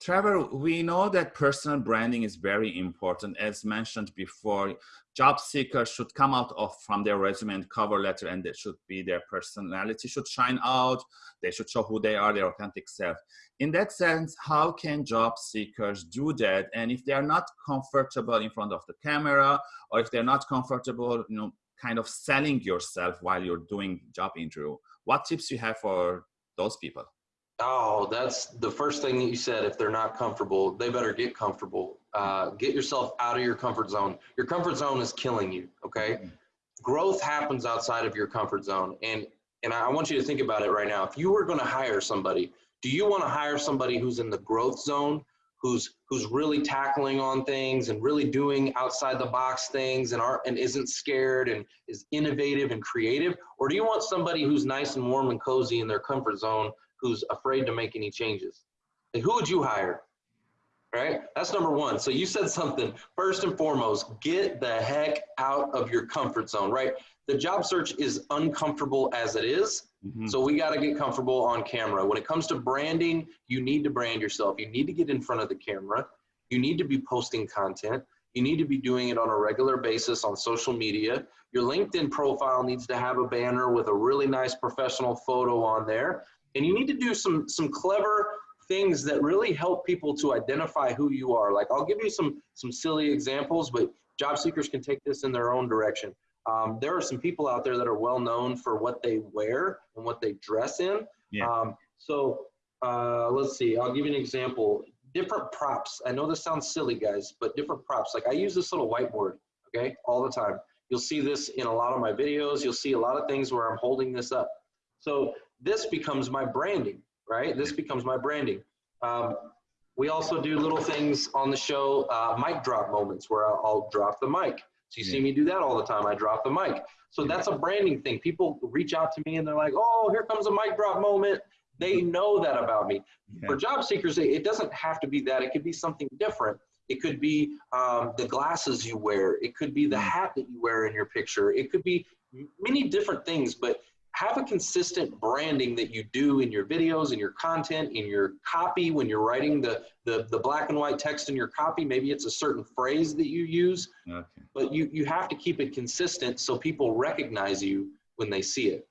Trevor, we know that personal branding is very important. As mentioned before, job seekers should come out of from their resume and cover letter and it should be their personality should shine out. They should show who they are, their authentic self. In that sense, how can job seekers do that? And if they're not comfortable in front of the camera or if they're not comfortable, you know, kind of selling yourself while you're doing job interview, what tips you have for those people? Oh, that's the first thing that you said. If they're not comfortable, they better get comfortable. Uh, get yourself out of your comfort zone. Your comfort zone is killing you. Okay, mm-hmm. growth happens outside of your comfort zone, and and I want you to think about it right now. If you were going to hire somebody, do you want to hire somebody who's in the growth zone, who's who's really tackling on things and really doing outside the box things and aren't and isn't scared and is innovative and creative, or do you want somebody who's nice and warm and cozy in their comfort zone? Who's afraid to make any changes. Like who would you hire? Right? That's number one. So you said something. First and foremost, get the heck out of your comfort zone, right? The job search is uncomfortable as it is. Mm-hmm. So we got to get comfortable on camera. When it comes to branding, you need to brand yourself. You need to get in front of the camera. You need to be posting content. You need to be doing it on a regular basis on social media. Your LinkedIn profile needs to have a banner with a really nice professional photo on there. And you need to do some some clever things that really help people to identify who you are. Like i'll give you some some silly examples but job seekers can take this in their own direction. Um, there are some people out there that are well known for what they wear and what they dress in. Yeah. Um, so uh, let's see. I'll give you an example different props i know this sounds silly guys but different props like i use this little whiteboard okay all the time you'll see this in a lot of my videos you'll see a lot of things where i'm holding this up so this becomes my branding, right? This becomes my branding. Um, we also do little things on the show, uh, mic drop moments where I'll, I'll, drop the mic. So you see me do that all the time. I drop the mic. So that's a branding thing. People reach out to me and they're like, oh, here comes a mic drop moment. They know that about me. Yeah. For job seekers, it doesn't have to be that. It could be something different. It could be um, the glasses you wear. It could be the mm. hat that you wear in your picture. It could be many different things, but have a consistent branding that you do in your videos, in your content, in your copy when you're writing the, the, the black and white text in your copy. Maybe it's a certain phrase that you use, okay. but you, you have to keep it consistent so people recognize you when they see it.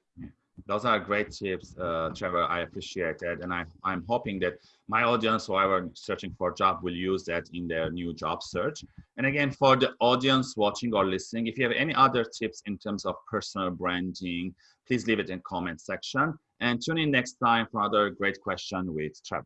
Those are great tips, uh, Trevor. I appreciate that. And I, I'm hoping that my audience, whoever searching for a job, will use that in their new job search. And again, for the audience watching or listening, if you have any other tips in terms of personal branding, please leave it in comment section and tune in next time for another great question with Trevor.